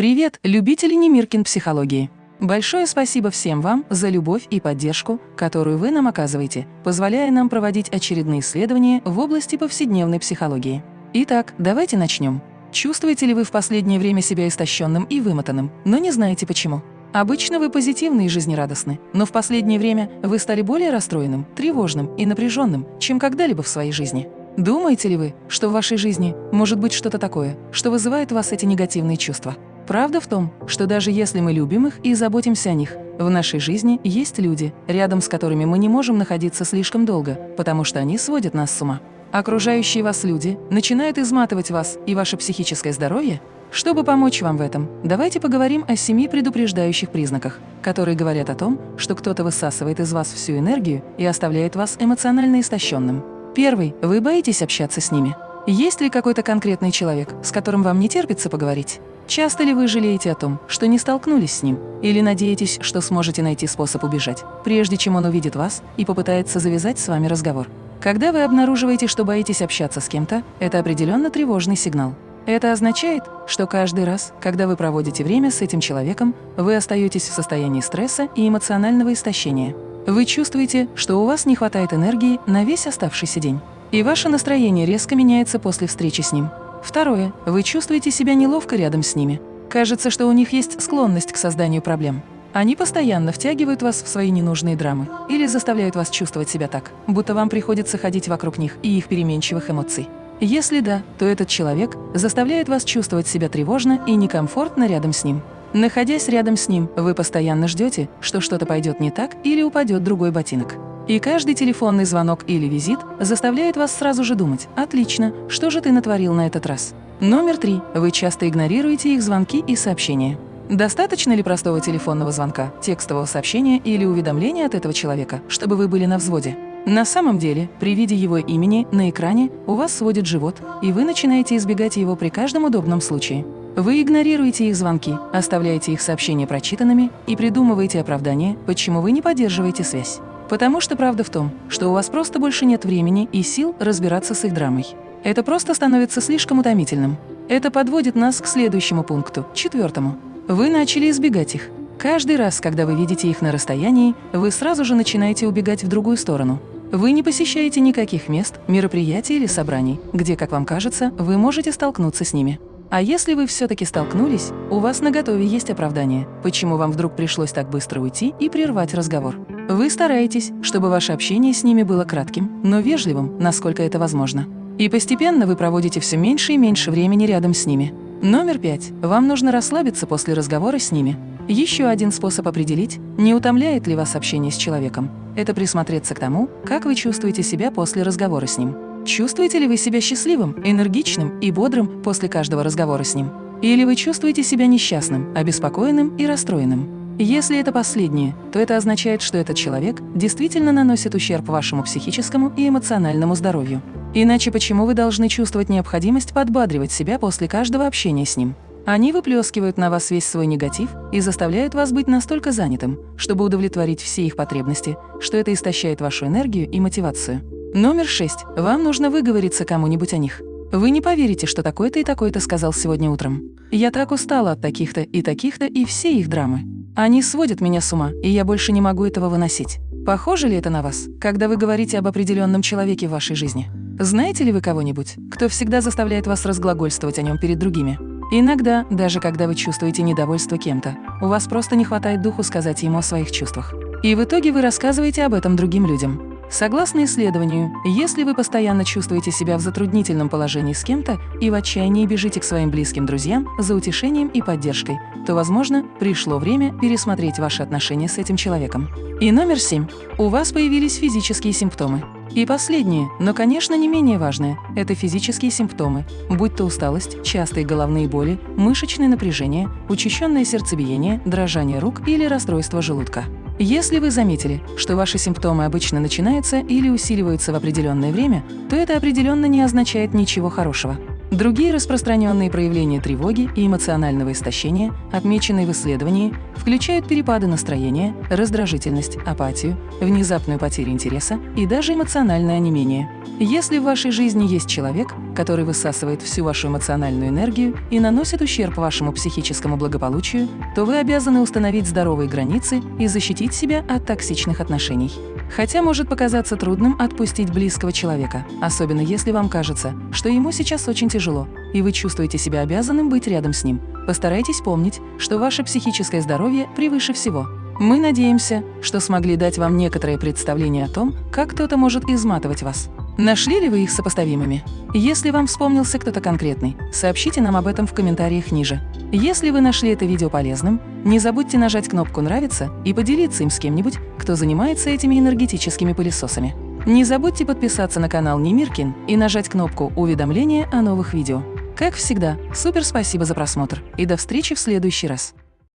Привет, любители Немиркин психологии! Большое спасибо всем вам за любовь и поддержку, которую вы нам оказываете, позволяя нам проводить очередные исследования в области повседневной психологии. Итак, давайте начнем. Чувствуете ли вы в последнее время себя истощенным и вымотанным, но не знаете почему? Обычно вы позитивны и жизнерадостны, но в последнее время вы стали более расстроенным, тревожным и напряженным, чем когда-либо в своей жизни. Думаете ли вы, что в вашей жизни может быть что-то такое, что вызывает у вас эти негативные чувства? Правда в том, что даже если мы любим их и заботимся о них, в нашей жизни есть люди, рядом с которыми мы не можем находиться слишком долго, потому что они сводят нас с ума. Окружающие вас люди начинают изматывать вас и ваше психическое здоровье? Чтобы помочь вам в этом, давайте поговорим о семи предупреждающих признаках, которые говорят о том, что кто-то высасывает из вас всю энергию и оставляет вас эмоционально истощенным. Первый. Вы боитесь общаться с ними. Есть ли какой-то конкретный человек, с которым вам не терпится поговорить? Часто ли вы жалеете о том, что не столкнулись с ним? Или надеетесь, что сможете найти способ убежать, прежде чем он увидит вас и попытается завязать с вами разговор? Когда вы обнаруживаете, что боитесь общаться с кем-то, это определенно тревожный сигнал. Это означает, что каждый раз, когда вы проводите время с этим человеком, вы остаетесь в состоянии стресса и эмоционального истощения. Вы чувствуете, что у вас не хватает энергии на весь оставшийся день. И ваше настроение резко меняется после встречи с ним. Второе. Вы чувствуете себя неловко рядом с ними. Кажется, что у них есть склонность к созданию проблем. Они постоянно втягивают вас в свои ненужные драмы или заставляют вас чувствовать себя так, будто вам приходится ходить вокруг них и их переменчивых эмоций. Если да, то этот человек заставляет вас чувствовать себя тревожно и некомфортно рядом с ним. Находясь рядом с ним, вы постоянно ждете, что что-то пойдет не так или упадет другой ботинок. И каждый телефонный звонок или визит заставляет вас сразу же думать «Отлично, что же ты натворил на этот раз?». Номер три. Вы часто игнорируете их звонки и сообщения. Достаточно ли простого телефонного звонка, текстового сообщения или уведомления от этого человека, чтобы вы были на взводе? На самом деле, при виде его имени на экране у вас сводит живот, и вы начинаете избегать его при каждом удобном случае. Вы игнорируете их звонки, оставляете их сообщения прочитанными и придумываете оправдание, почему вы не поддерживаете связь. Потому что правда в том, что у вас просто больше нет времени и сил разбираться с их драмой. Это просто становится слишком утомительным. Это подводит нас к следующему пункту, четвертому. Вы начали избегать их. Каждый раз, когда вы видите их на расстоянии, вы сразу же начинаете убегать в другую сторону. Вы не посещаете никаких мест, мероприятий или собраний, где, как вам кажется, вы можете столкнуться с ними. А если вы все-таки столкнулись, у вас на готове есть оправдание, почему вам вдруг пришлось так быстро уйти и прервать разговор. Вы стараетесь, чтобы ваше общение с ними было кратким, но вежливым, насколько это возможно. И постепенно вы проводите все меньше и меньше времени рядом с ними. Номер пять. Вам нужно расслабиться после разговора с ними. Еще один способ определить, не утомляет ли вас общение с человеком, это присмотреться к тому, как вы чувствуете себя после разговора с ним. Чувствуете ли вы себя счастливым, энергичным и бодрым после каждого разговора с ним? Или вы чувствуете себя несчастным, обеспокоенным и расстроенным? Если это последнее, то это означает, что этот человек действительно наносит ущерб вашему психическому и эмоциональному здоровью. Иначе почему вы должны чувствовать необходимость подбадривать себя после каждого общения с ним? Они выплескивают на вас весь свой негатив и заставляют вас быть настолько занятым, чтобы удовлетворить все их потребности, что это истощает вашу энергию и мотивацию. Номер шесть. Вам нужно выговориться кому-нибудь о них. Вы не поверите, что такой-то и такой-то сказал сегодня утром. Я так устала от таких-то и таких-то и все их драмы. Они сводят меня с ума, и я больше не могу этого выносить. Похоже ли это на вас, когда вы говорите об определенном человеке в вашей жизни? Знаете ли вы кого-нибудь, кто всегда заставляет вас разглагольствовать о нем перед другими? Иногда, даже когда вы чувствуете недовольство кем-то, у вас просто не хватает духу сказать ему о своих чувствах. И в итоге вы рассказываете об этом другим людям. Согласно исследованию, если вы постоянно чувствуете себя в затруднительном положении с кем-то и в отчаянии бежите к своим близким друзьям за утешением и поддержкой, то, возможно, пришло время пересмотреть ваши отношения с этим человеком. И номер семь. У вас появились физические симптомы. И последнее, но, конечно, не менее важное – это физические симптомы, будь то усталость, частые головные боли, мышечное напряжение, учащенное сердцебиение, дрожание рук или расстройство желудка. Если вы заметили, что ваши симптомы обычно начинаются или усиливаются в определенное время, то это определенно не означает ничего хорошего. Другие распространенные проявления тревоги и эмоционального истощения, отмеченные в исследовании, включают перепады настроения, раздражительность, апатию, внезапную потерю интереса и даже эмоциональное онемение. Если в вашей жизни есть человек, который высасывает всю вашу эмоциональную энергию и наносит ущерб вашему психическому благополучию, то вы обязаны установить здоровые границы и защитить себя от токсичных отношений. Хотя может показаться трудным отпустить близкого человека, особенно если вам кажется, что ему сейчас очень тяжело, и вы чувствуете себя обязанным быть рядом с ним. Постарайтесь помнить, что ваше психическое здоровье превыше всего. Мы надеемся, что смогли дать вам некоторое представление о том, как кто-то может изматывать вас. Нашли ли вы их сопоставимыми? Если вам вспомнился кто-то конкретный, сообщите нам об этом в комментариях ниже. Если вы нашли это видео полезным, не забудьте нажать кнопку «Нравится» и поделиться им с кем-нибудь, кто занимается этими энергетическими пылесосами. Не забудьте подписаться на канал Немиркин и нажать кнопку «Уведомления о новых видео». Как всегда, супер спасибо за просмотр и до встречи в следующий раз!